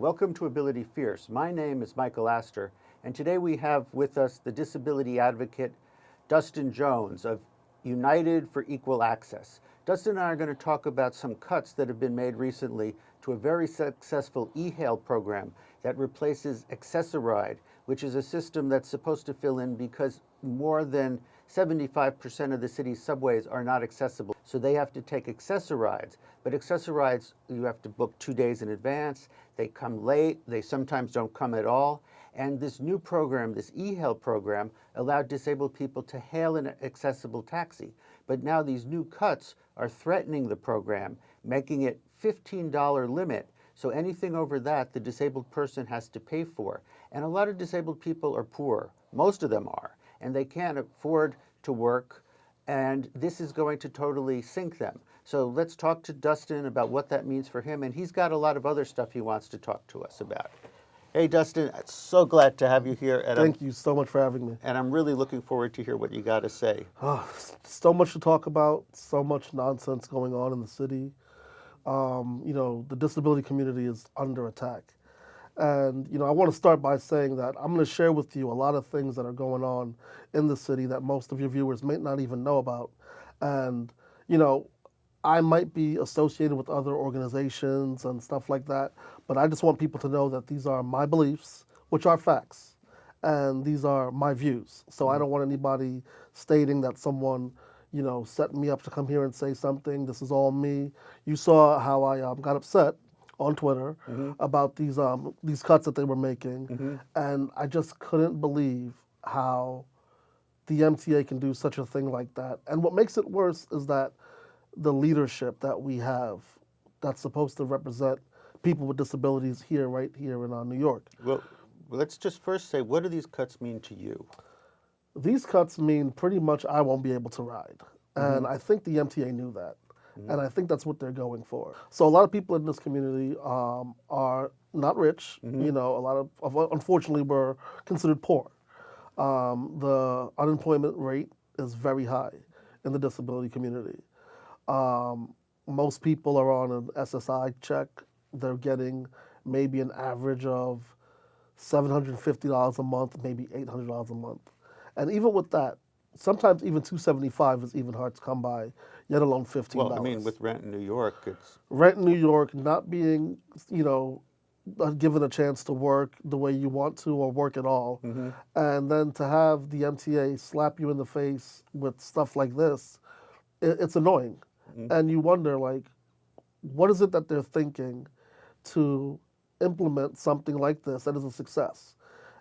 welcome to Ability Fierce. My name is Michael Astor, and today we have with us the disability advocate Dustin Jones of United for Equal Access. Dustin and I are going to talk about some cuts that have been made recently to a very successful e-hail program that replaces Access-a-Ride, which is a system that's supposed to fill in because more than 75% of the city's subways are not accessible. So they have to take Access-a-Rides. But Access-a-Rides, you have to book two days in advance. They come late. They sometimes don't come at all. And this new program, this e-hail program, allowed disabled people to hail an accessible taxi. But now these new cuts are threatening the program, making it $15 limit. So anything over that, the disabled person has to pay for. And a lot of disabled people are poor. Most of them are. And they can't afford to work. And this is going to totally sink them. So let's talk to Dustin about what that means for him. And he's got a lot of other stuff he wants to talk to us about. Hey, Dustin, so glad to have you here. And Thank I'm, you so much for having me. And I'm really looking forward to hear what you got to say. Oh, so much to talk about, so much nonsense going on in the city. Um, you know, the disability community is under attack. And, you know, I want to start by saying that I'm going to share with you a lot of things that are going on in the city that most of your viewers may not even know about. And, you know, I might be associated with other organizations and stuff like that, but I just want people to know that these are my beliefs, which are facts, and these are my views. So I mm-hmm. don't want anybody stating that someone, you know, set me up to come here and say something. This is all me. You saw how I um, got upset on Twitter mm -hmm. about these um, these cuts that they were making, mm -hmm. and I just couldn't believe how the MTA can do such a thing like that. And what makes it worse is that the leadership that we have that's supposed to represent people with disabilities here, right here in uh, New York. Well, let's just first say, what do these cuts mean to you? These cuts mean pretty much I won't be able to ride. And mm -hmm. I think the MTA knew that. Mm -hmm. And I think that's what they're going for. So a lot of people in this community um, are not rich. Mm -hmm. You know, a lot of, of, unfortunately, we're considered poor. Um, the unemployment rate is very high in the disability community. Um, most people are on an SSI check. They're getting maybe an average of $750 a month, maybe $800 a month. And even with that, sometimes even 275 is even hard to come by, yet alone $15. Well, I mean, with rent in New York, it's... Rent in New York, not being, you know, uh, given a chance to work the way you want to or work at all. Mm -hmm. And then to have the MTA slap you in the face with stuff like this, it, it's annoying. Mm -hmm. And you wonder, like, what is it that they're thinking to implement something like this that is a success?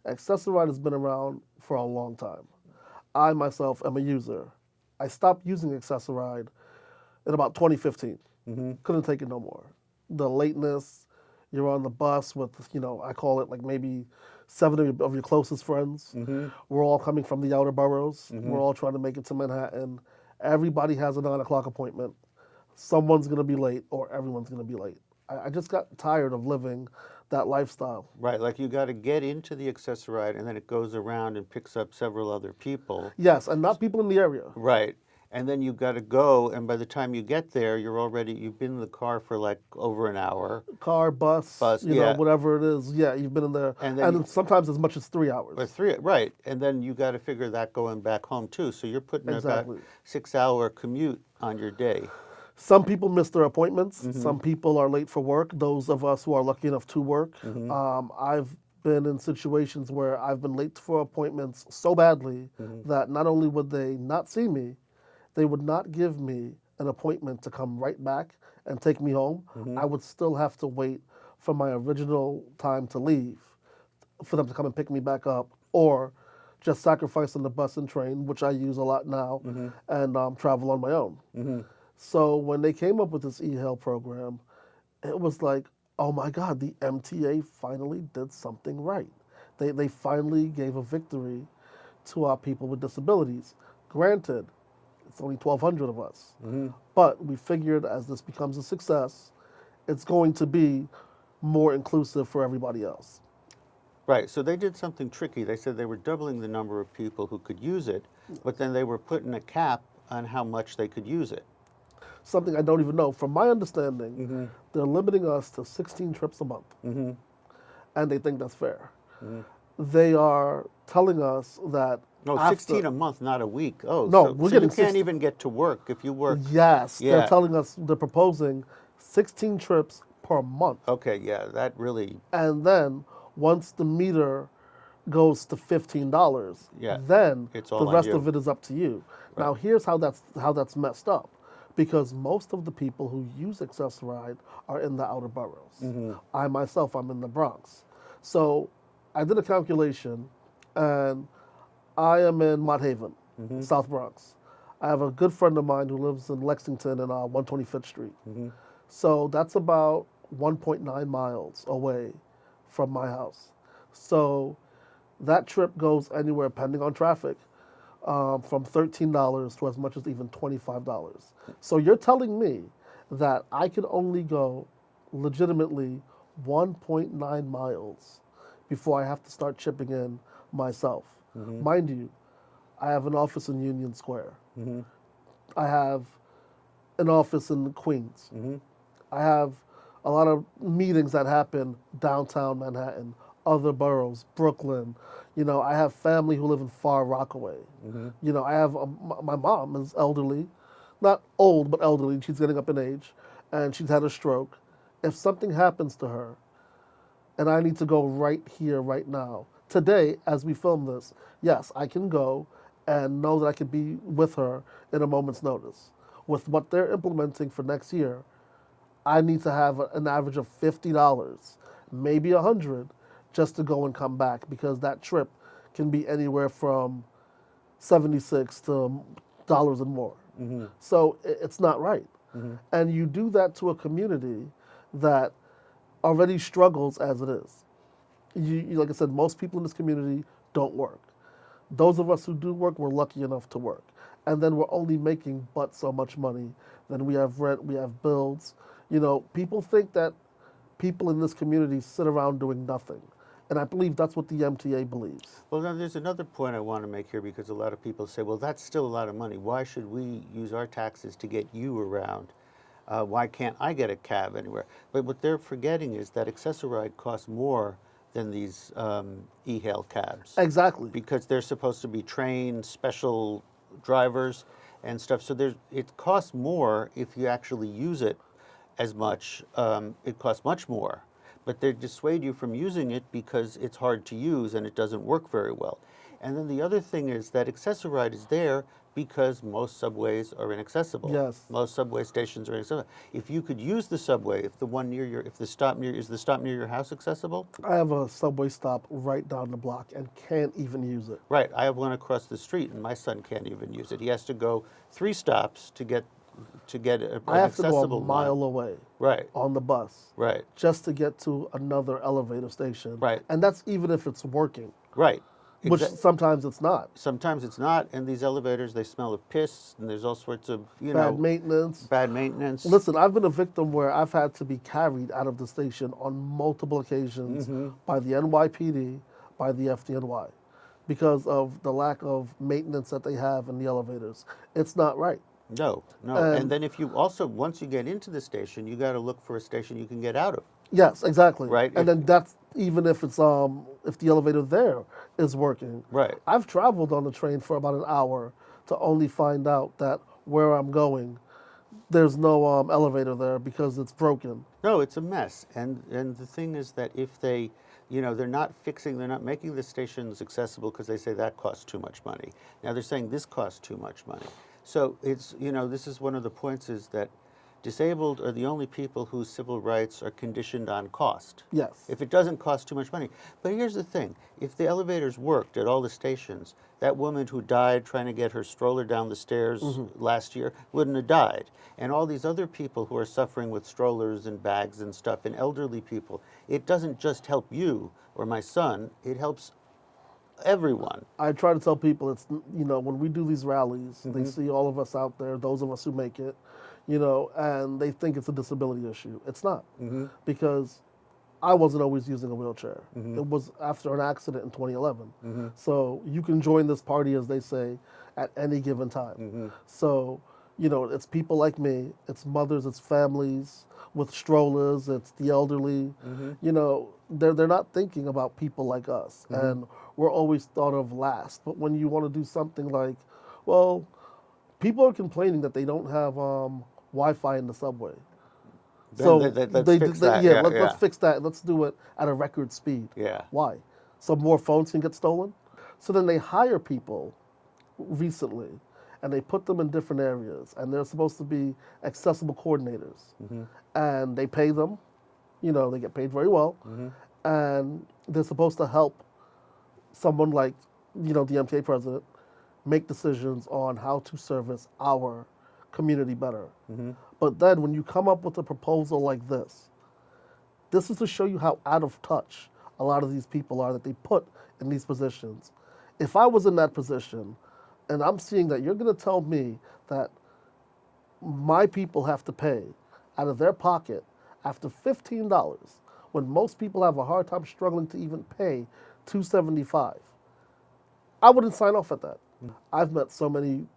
Access-a-Ride has been around for a long time. I myself am a user. I stopped using Access-a-Ride in about 2015. Mm -hmm. Couldn't take it no more. The lateness, you're on the bus with, you know, I call it like maybe seven of your, of your closest friends. Mm -hmm. We're all coming from the outer boroughs. Mm -hmm. We're all trying to make it to Manhattan. Everybody has a nine o'clock appointment. Someone's going to be late or everyone's going to be late. I, I, just got tired of living that lifestyle. Right, like you got to get into the Access-a-Ride and then it goes around and picks up several other people. Yes, and not people in the area. Right and then you've got to go and by the time you get there you're already you've been in the car for like over an hour car bus bus you yeah. know whatever it is yeah you've been in there and, and you, sometimes as much as three hours or three right and then you got to figure that going back home too so you're putting exactly. about six hour commute on your day some people miss their appointments mm -hmm. some people are late for work those of us who are lucky enough to work mm -hmm. um, i've been in situations where I've been late for appointments so badly mm -hmm. that not only would they not see me, they would not give me an appointment to come right back and take me home. Mm -hmm. I would still have to wait for my original time to leave for them to come and pick me back up or just sacrifice on the bus and train, which I use a lot now, mm -hmm. and um, travel on my own. Mm -hmm. So when they came up with this e-hail program, it was like, oh my God, the MTA finally did something right. They, they finally gave a victory to our people with disabilities. Granted, it's only 1,200 of us. Mm -hmm. But we figured as this becomes a success, it's going to be more inclusive for everybody else. Right, so they did something tricky. They said they were doubling the number of people who could use it, but then they were putting a cap on how much they could use it. Something I don't even know. From my understanding, mm -hmm. they're limiting us to 16 trips a month. Mm -hmm. and they think that's fair. They are telling us that No, after- 16 a month, not a week. Oh, No, so, we're so you can't 60 even get to work if you work. Yes, Yeah. they're telling us they're proposing 16 trips per month. Okay, yeah, that really, And then once the meter goes to $15, Yeah, then it's the rest you. of it is up to you. Now here's how that's how that's messed up. Because most of the people who use Access-a-Ride are in the outer boroughs. Mm-hmm. I myself I'm in the Bronx. So I did a calculation and I am in Mott Haven, Mm-hmm. South Bronx. I have a good friend of mine who lives in Lexington and uh, 125th Street. Mm-hmm. So that's about 1.9 miles away from my house. So that trip goes anywhere, depending on traffic, um, from $13 to as much as even $25. So you're telling me that I can only go legitimately 1.9 miles before I have to start chipping in myself. Mm-hmm. Mind you, I have an office in Union Square. Mm-hmm. I have an office in Queens. Mm-hmm. I have a lot of meetings that happen downtown Manhattan, other boroughs, Brooklyn. You know, I have family who live in Far Rockaway. Mm-hmm. You know, I have a, my mom is elderly, not old but elderly. She's getting up in age, and she's had a stroke. If something happens to her, and I need to go right here, right now, today, as we film this, yes, I can go and know that I can be with her in a moment's notice. With what they're implementing for next year, I need to have an average of fifty dollars, maybe a hundred, just to go and come back because that trip can be anywhere from seventy-six to dollars and more. Mm-hmm. So it's not right, mm-hmm. and you do that to a community that already struggles as it is. You, you, like I said, most people in this community don't work. Those of us who do work, we're lucky enough to work. And then we're only making but so much money. Then we have rent, we have bills. You know, people think that people in this community sit around doing nothing. And I believe that's what the MTA believes. well, now there's another point I want to make here because a lot of people say, well, that's still a lot of money. Why should we use our taxes to get you around? Uh, why can't I get a cab anywhere? But what they're forgetting is that Access-a-Ride costs more than these um, e-hail cabs. Exactly. because they're supposed to be trained special drivers and stuff. So there's it costs more if you actually use it as much. Um, it costs much more, but they dissuade you from using it because it's hard to use and it doesn't work very well. And then the other thing is that Access-a-Ride is there because most subways are inaccessible. Yes. Most subway stations are inaccessible. If you could use the subway, if the one near your, if the stop near, is the stop near your house accessible? I have a subway stop right down the block and can't even use it. Right. I have one across the street, and my son can't even use it. He has to go three stops to get to get a, I have to go a mile away Right. on the bus Right. just to get to another elevator station. Right. And that's even if it's working, Right. which sometimes it's not. sometimes it's not, and these elevators they smell of piss, and there's all sorts of you Bad know maintenance. bad maintenance. Listen, I've been a victim where I've had to be carried out of the station on multiple occasions Mm-hmm. by the NYPD, by the FDNY, because of the lack of maintenance that they have in the elevators. It's not right. No, no. Um, and then if you also once you get into the station, you got to look for a station you can get out of. Yes, exactly. Right, And then that's even if it's um if the elevator there is working. Right. I've traveled on the train for about an hour to only find out that where I'm going, there's no um, elevator there because it's broken. No, it's a mess. And and the thing is that if they, you know, they're not fixing, they're not making the stations accessible because they say that costs too much money. Now they're saying this costs too much money. So it's, you know, this is one of the points is that disabled are the only people whose civil rights are conditioned on cost. Yes. If it doesn't cost too much money. But here's the thing if the elevators worked at all the stations, that woman who died trying to get her stroller down the stairs mm-hmm. last year wouldn't have died. And all these other people who are suffering with strollers and bags and stuff, and elderly people, it doesn't just help you or my son, it helps everyone. I try to tell people it's you know when we do these rallies, Mm-hmm. they see all of us out there, those of us who make it, you know, and they think it's a disability issue. It's not Mm-hmm. because I wasn't always using a wheelchair. It was after an accident in 2011. Mm-hmm. So you can join this party, as they say, at any given time. Mm-hmm. So you know, it's people like me, it's mothers, it's families with strollers, it's the elderly. Mm-hmm. You know, they're they're not thinking about people like us, and we're always thought of last. But when you want to do something like, well, people are complaining that they don't have um, Wi-Fi in the subway. Then so let- let- let's they, fix they- that. yeah, Yeah, let, yeah. let's fix that. Let's do it at a record speed. Yeah. Why? So more phones can get stolen. So then they hire people recently, and they put them in different areas, and they're supposed to be accessible coordinators, and they pay them. You know, they get paid very well, and they're supposed to help someone like, you know, the MTA president make decisions on how to service our community better. Mm-hmm. But then when you come up with a proposal like this, this is to show you how out of touch a lot of these people are that they put in these positions. If I was in that position and I'm seeing that you're going to tell me that my people have to pay out of their pocket after $15 when most people have a hard time struggling to even pay 275 I wouldn't sign off at that. Mm-hmm. I've met so many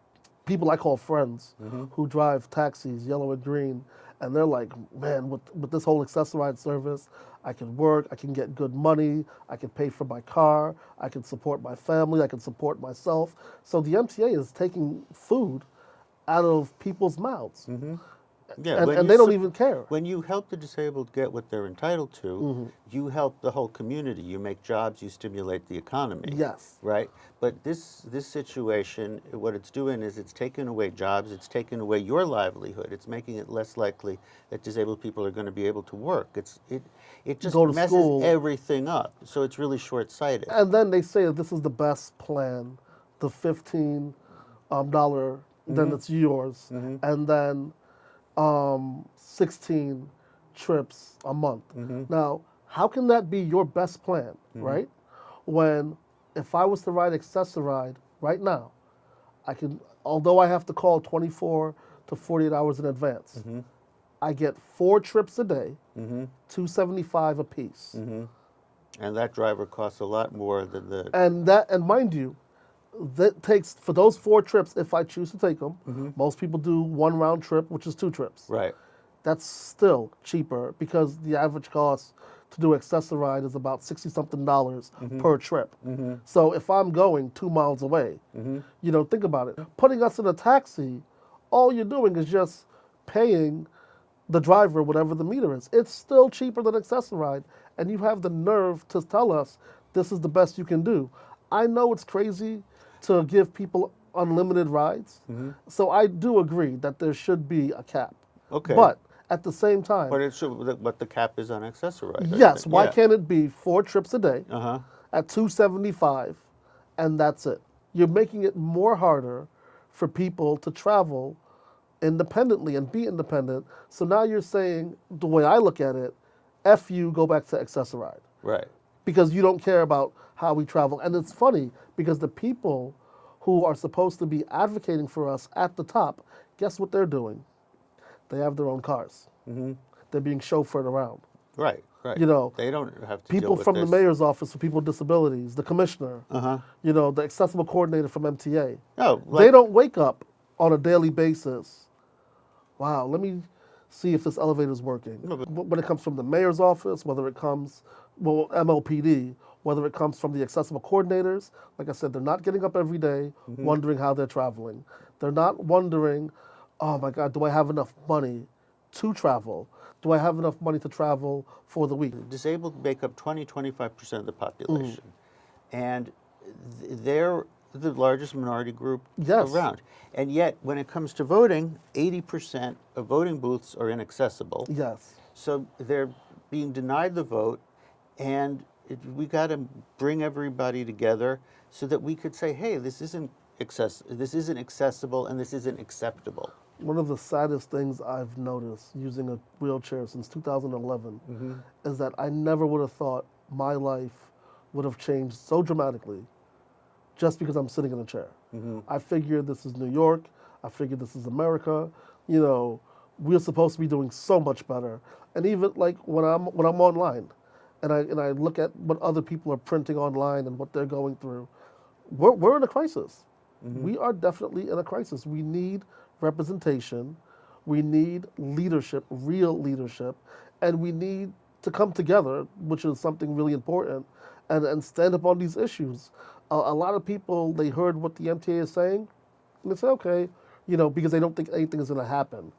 people I call friends mm-hmm. who drive taxis, yellow and green, and they're like, man, with, with this whole Access-a-Ride service, I can work, I can get good money, I can pay for my car, I can support my family, I can support myself. So the MTA is taking food out of people's mouths, mm-hmm. Yeah, and, and they don't even care. When you help the disabled get what they're entitled to, Mm-hmm. you help the whole community. You make jobs, you stimulate the economy. Yes. Right? But this this situation, what it's doing is it's taking away jobs, it's taking away your livelihood. It's making it less likely that disabled people are going to be able to work. It's it it just messes school. everything up. So it's really short-sighted. And then they say that this is the best plan, the fifteen um, dollar, then it's yours, and then um, sixteen trips a month. Mm-hmm. Now, how can that be your best plan, mm-hmm. right? When if I was to ride Access-a-Ride right now, I can, although I have to call twenty four to forty eight hours in advance, mm-hmm. I get four trips a day, seventy five a piece. And that driver costs a lot more than the and that and mind you that takes for those four trips if i choose to take them mm-hmm. most people do one round trip which is two trips. Right. that's still cheaper because the average cost to do Access-a-Ride is about 60 something dollars mm-hmm. per trip. Mm-hmm. So if i'm going two miles away you know think about it. Putting us in a taxi all you're doing is just paying the driver whatever the meter is. It's still cheaper than Access-a-Ride and you have the nerve to tell us this is the best you can do. I know it's crazy to give people unlimited rides so i do agree that there should be a cap Okay. but at the same time But it should what the cap is on Access-a-Ride. Yes. Why can't it be four trips a day Uh huh. at 275 and that's it? You're making it more harder for people to travel independently and be independent. So now you're saying, the way I look at it, F you, go back to Access-a-Ride Right. Because you don't care about how we travel. And it's funny because the people who are supposed to be advocating for us at the top, guess what they're doing? They have their own cars. Mm-hmm. They're being chauffeured around. Right. Right. You know, they don't have to people from the mayor's office for people with disabilities, the commissioner, Uh-huh. you know, the accessible coordinator from MTA. Oh, they don't wake up on a daily basis. Wow, let me see if this elevator is working. No, when it comes from the mayor's office, whether it comes, well, MOPD, whether it comes from the accessible coordinators, like I said, they're not getting up every day Mm-hmm. wondering how they're traveling. They're not wondering, oh my God, do I have enough money to travel? Do I have enough money to travel for the week? disabled make up 20 25% of the population Mm. and th- they're the largest minority group Yes. around and yet when it comes to voting 80% of voting booths are inaccessible Yes. so they're being denied the vote and it, we got to bring everybody together so that we could say hey this isn't access this isn't accessible and this isn't acceptable One of the saddest things I've noticed using a wheelchair since 2011 mm-hmm. is that I never would have thought my life would have changed so dramatically just because I'm sitting in a chair. Mm-hmm. I figured this is New York. I figured this is America. You know, we're supposed to be doing so much better. And even like when I'm when I'm online, and I and I look at what other people are printing online and what they're going through, we're we're in a crisis. Mm-hmm. We are definitely in a crisis. We need representation. We need leadership, real leadership, and we need to come together, which is something really important, and, and stand up on these issues. A, a lot of people they heard what the MTA is saying, and they say, okay, you know, because they don't think anything is going to happen.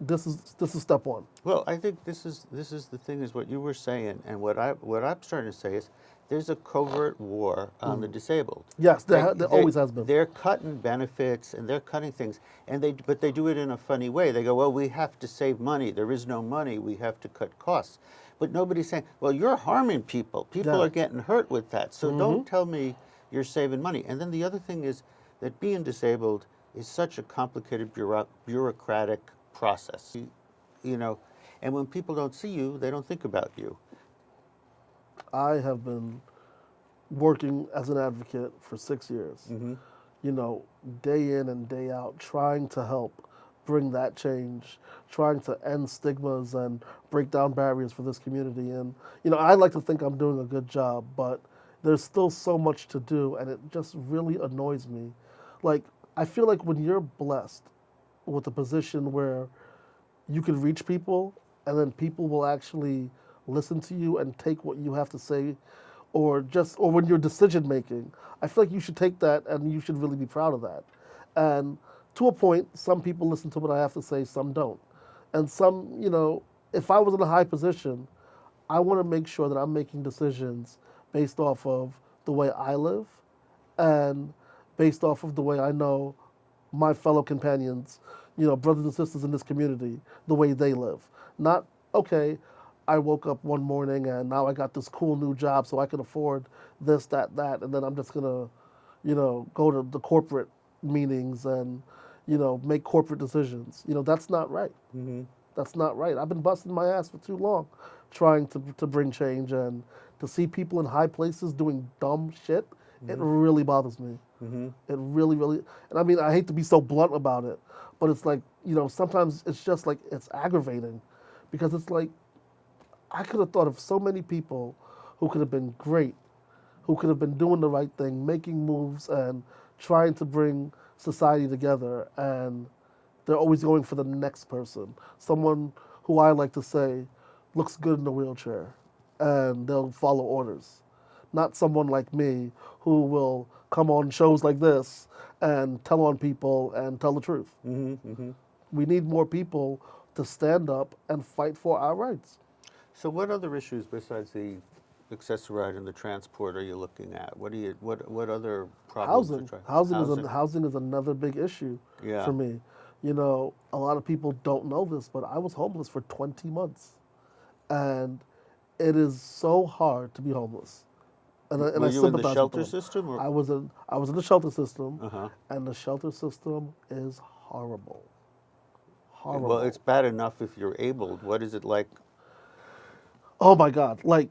This is this is step one. Well, I think this is this is the thing is what you were saying, and what I what I'm starting to say is there's a covert war on the mm. disabled. Yes, there, they, there always has been. They're cutting benefits and they're cutting things, and they but they do it in a funny way. They go, well, we have to save money. There is no money. We have to cut costs. But nobody's saying, well, you're harming people. People Yeah. are getting hurt with that. So don't mm-hmm. tell me you're saving money. And then the other thing is that being disabled is such a complicated bureau- bureaucratic process. You, you know, and when people don't see you, they don't think about you. I have been working as an advocate for six years. Mm-hmm. You know, day in and day out, trying to help bring that change, trying to end stigmas and break down barriers for this community. And you know, I like to think I'm doing a good job, but there's still so much to do, and it just really annoys me. Like, I feel like when you're blessed with a position where you can reach people and then people will actually listen to you and take what you have to say or just or when you're decision making i feel like you should take that and you should really be proud of that. And to a point some people listen to what i have to say some don't. And some you know if i was in a high position i want to make sure that i'm making decisions based off of the way i live and based off of the way i know my fellow companions, you know, brothers and sisters in this community, the way they live. Not, okay, I woke up one morning and now I got this cool new job so I can afford this, that, that, and then I'm just gonna, you know, go to the corporate meetings and, you know, make corporate decisions. You know, that's not right. Mm-hmm. That's not right. I've been busting my ass for too long trying to, to bring change and to see people in high places doing dumb shit, it mm-hmm. really bothers me. Mm-hmm. It really, really, and I mean, I hate to be so blunt about it, but it's like, you know, sometimes it's just like, it's aggravating because it's like, I could have thought of so many people who could have been great, who could have been doing the right thing, making moves and trying to bring society together, and they're always going for the next person. Someone who I like to say looks good in a wheelchair, and they'll follow orders. Not someone like me who will come on shows like this and tell on people and tell the truth. Mm-hmm, mm-hmm. We need more people to stand up and fight for our rights. So what other issues besides the Access-a-Ride and the transport are you looking at? What do you what what other problems? are housing. Housing, is a, housing is another big issue Yeah. for me. You know, a lot of people don't know this, but I was homeless for 20 months, and it is so hard to be homeless. And, I- and Were I you in the shelter system, or- I was in I was in the shelter system, Uh-huh. and the shelter system is horrible. Horrible. Well, it's bad enough if you're able. What is it like? Oh my God! Like,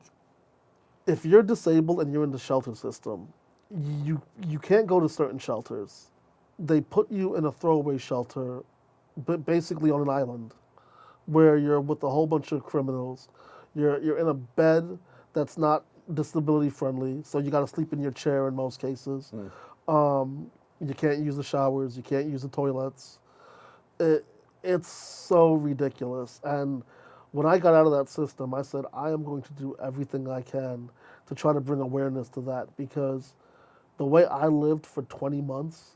if you're disabled and you're in the shelter system, you you can't go to certain shelters. They put you in a throwaway shelter, but basically on an island, where you're with a whole bunch of criminals. You're you're in a bed that's not disability friendly, so you got to sleep in your chair in most cases. Um, you can't use the showers. You can't use the toilets. It, it's so ridiculous. And when I got out of that system, I said, I am going to do everything I can to try to bring awareness to that because the way I lived for 20 months,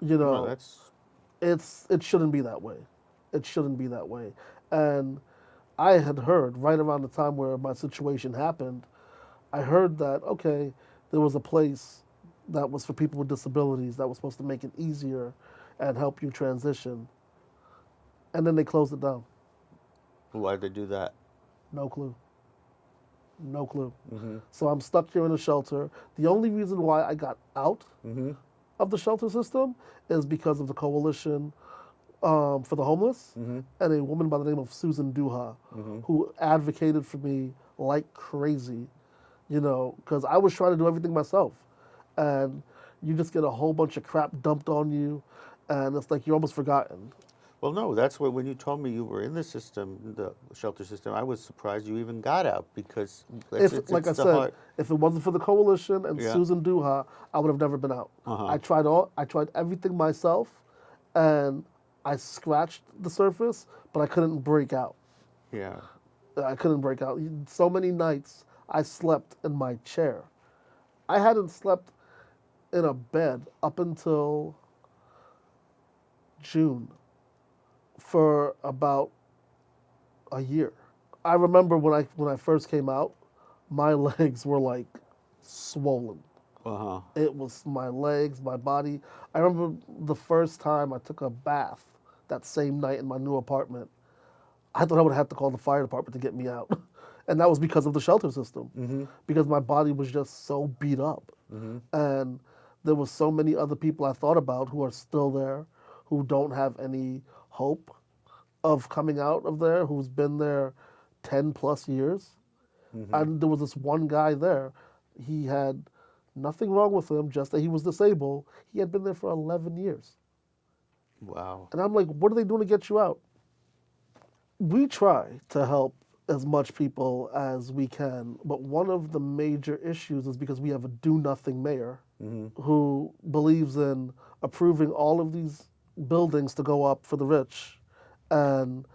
you know, that's it's it shouldn't be that way. It shouldn't be that way. And I had heard right around the time where my situation happened, I heard that okay, there was a place that was for people with disabilities that was supposed to make it easier and help you transition. And then they closed it down. Why did they do that? No clue. No clue. Mm-hmm. So I'm stuck here in a shelter. The only reason why I got out Mm-hmm. of the shelter system is because of the coalition um, for the homeless Mm-hmm. and a woman by the name of Susan Dooha, who advocated for me like crazy, you know, because I was trying to do everything myself. And you just get a whole bunch of crap dumped on you, and it's like you're almost forgotten. Well, no, that's what when you told me you were in the system, the shelter system, I was surprised you even got out because If, it's, like it's I said, hard- if it wasn't for the coalition and Yeah. Susan Dooha, I would have never been out. Uh-huh. I tried all, I tried everything myself, and I scratched the surface, but I couldn't break out. yeah. I couldn't break out. So many nights I slept in my chair. I hadn't slept in a bed up until June for about a year. I remember when I when I first came out, my legs were like swollen. Uh huh. It was my legs, my body. I remember the first time I took a bath that same night in my new apartment. I thought I would have to call the fire department to get me out. And that was because of the shelter system. Mm-hmm. Because my body was just so beat up. Mm-hmm. And there was so many other people I thought about who are still there, who don't have any hope of coming out of there, who's been there 10 plus years. Mm-hmm. And there was this one guy there. He had nothing wrong with him, just that he was disabled. He had been there for 11 years. Wow. And I'm like, what are they doing to get you out? We try to help as much people as we can, but one of the major issues is because we have a do nothing mayor who believes in approving all of these buildings to go up for the rich and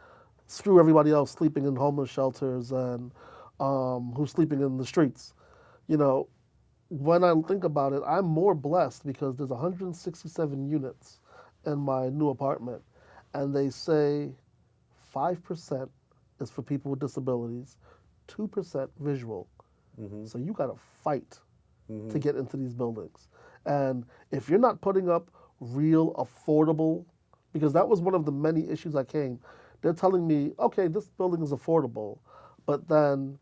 screw everybody else sleeping in homeless shelters and um, who's sleeping in the streets. You know, when I think about it, I'm more blessed because there's 167 units in my new apartment, and they say 5% is for people with disabilities, 2% visual. Mm-hmm. So you got to fight to mm-hmm. get into these buildings. And if you're not putting up real affordable, because that was one of the many issues I came, they're telling me, okay, this building is affordable, but then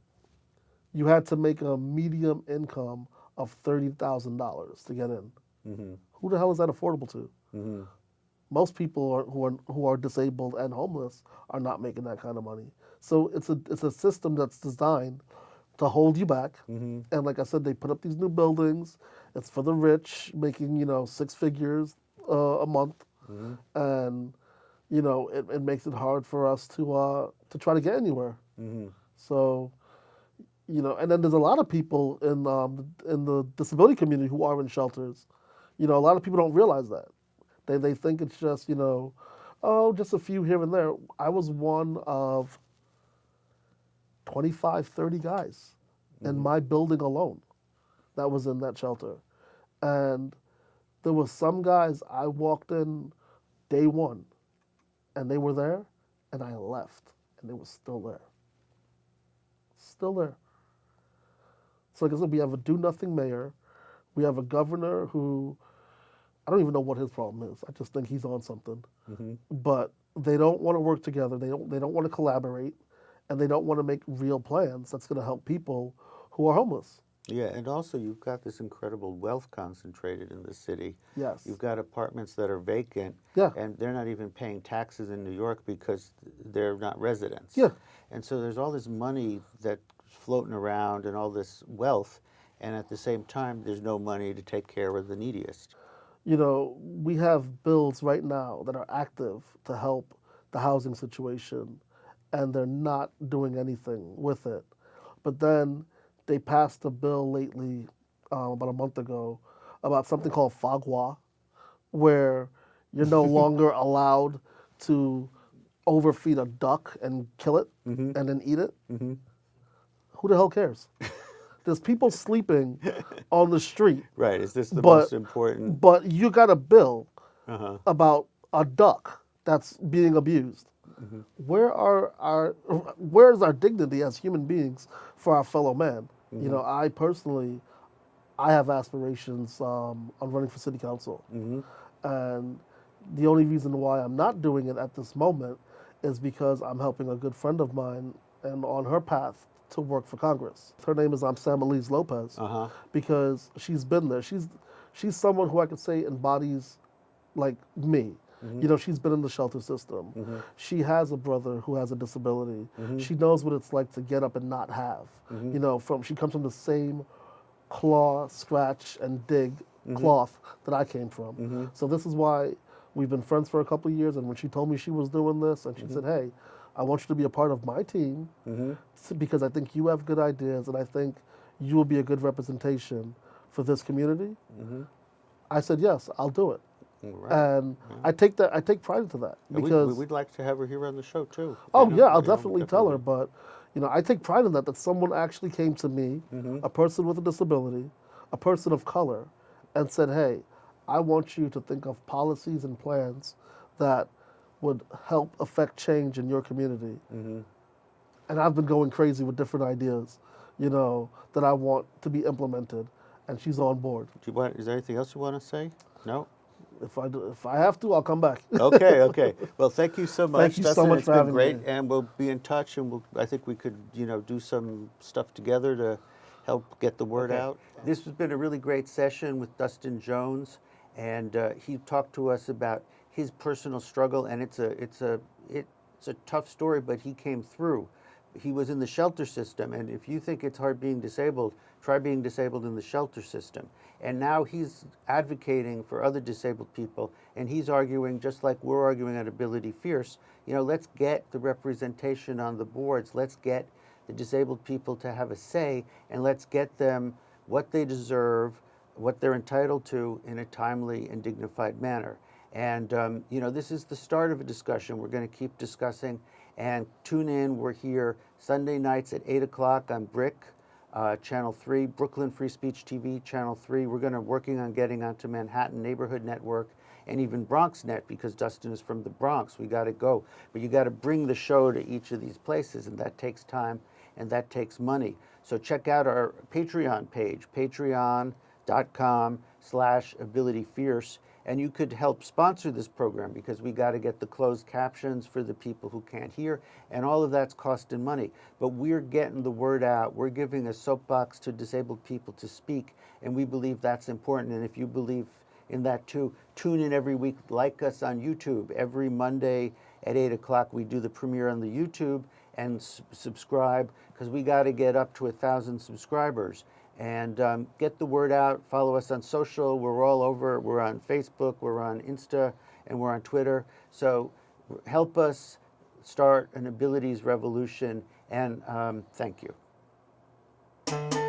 you had to make a medium income of $30,000 to get in. Mm-hmm. Who the hell is that affordable to? Most people are, who are who are disabled and homeless are not making that kind of money. So it's a it's a system that's designed to hold you back. And like I said, they put up these new buildings. It's for the rich, making you know six figures uh, a month, and you know it, it makes it hard for us to uh, to try to get anywhere. So you know, and then there's a lot of people in um, in the disability community who are in shelters. You know, a lot of people don't realize that. They they think it's just you know, oh, just a few here and there. I was one of 25, 30 guys in mm-hmm. my building alone that was in that shelter, and there were some guys I walked in day one, and they were there, and I left, and they were still there. Still there. So like I said, we have a do nothing mayor. We have a governor who I don't even know what his problem is. I just think he's on something. Mm-hmm. But they don't want to work together. They don't they don't want to collaborate and they don't want to make real plans that's going to help people who are homeless. Yeah, and also you've got this incredible wealth concentrated in the city. Yes. You've got apartments that are vacant. Yeah. And they're not even paying taxes in New York because they're not residents. Yeah. And so there's all this money that's floating around and all this wealth, and at the same time, there's no money to take care of the neediest. You know, we have bills right now that are active to help the housing situation, and they're not doing anything with it. But then they passed a bill lately, um, about a month ago, about something called foie gras, where you're no longer allowed to overfeed a duck and kill it and then eat it. Who the hell cares? There's people sleeping on the street Right. Is this the But- most important? but you got a bill Uh-huh. about a duck that's being abused. Where are our where is our dignity as human beings for our fellow man? You know, I personally, I have aspirations um, on running for city council, and the only reason why I'm not doing it at this moment is because I'm helping a good friend of mine and on her path to work for Congress. Her name is um, Samelys Lopez Uh-huh. because she's been there. She's she's someone who I could say embodies like me. Mm-hmm. You know, she's been in the shelter system. Mm-hmm. She has a brother who has a disability. Mm-hmm. She knows what it's like to get up and not have. You know, from she comes from the same claw, scratch, and dig cloth that I came from. So this is why we've been friends for a couple of years. And when she told me she was doing this, and she said, "Hey, I want you to be a part of my team because I think you have good ideas, and I think you will be a good representation for this community." I said, "Yes, I'll do it." Right. and I take that I take pride into that And because we, would like to have her here on the show too. oh yeah, I'll know, definitely tell her. But You know, I take pride in that, that someone actually came to me, mm-hmm. a person with a disability, a person of color, and said, hey, I want you to think of policies and plans that would help affect change in your community. Mm-hmm. And I've been going crazy with different ideas, you know, that I want to be implemented, and she's on board. Do you want, is there anything else you want to say? No? If I do, if I have to, I'll come back. Okay, okay. Well, thank you so much. you so Dustin. much It's for been having great, me. and we'll be in touch, and we'll, I think we could, you know, do some stuff together to help get the word out. This has been a really great session with Dustin Jones, and uh, he talked to us about his personal struggle, and it's a, it's a, it's a tough story, but he came through. He was in the shelter system, and if you think it's hard being disabled, try being disabled in the shelter system. And now he's advocating for other disabled people, and he's arguing, just like we're arguing at Ability Fierce, you know, let's get the representation on the boards, let's get the disabled people to have a say, and let's get them what they deserve, what they're entitled to in a timely and dignified manner. And, um, you know, this is the start of a discussion. We're going to keep discussing. And tune in. We're here Sunday nights at 8 o'clock on BRIC, uh, Channel 3, Brooklyn Free Speech TV, Channel 3. We're going to working on getting onto Manhattan Neighborhood Network and even BronxNet because Dustin is from the Bronx. We got to go. But you got to bring the show to each of these places, and that takes time and that takes money. So check out our Patreon page, patreon.com slash abilityfierce, and you could help sponsor this program because we got to get the closed captions for the people who can't hear, and all of that's costing money. But we're getting the word out. We're giving a soapbox to disabled people to speak, and we believe that's important. And if you believe in that too, tune in every week. Like us on YouTube. Every Monday at 8 o'clock, we do the premiere on the YouTube and subscribe because we got to get up to a thousand subscribers and um, get the word out. Follow us on social. We're all over. We're on Facebook. We're on Insta, and we're on Twitter. So help us start an abilities revolution. And um, thank you.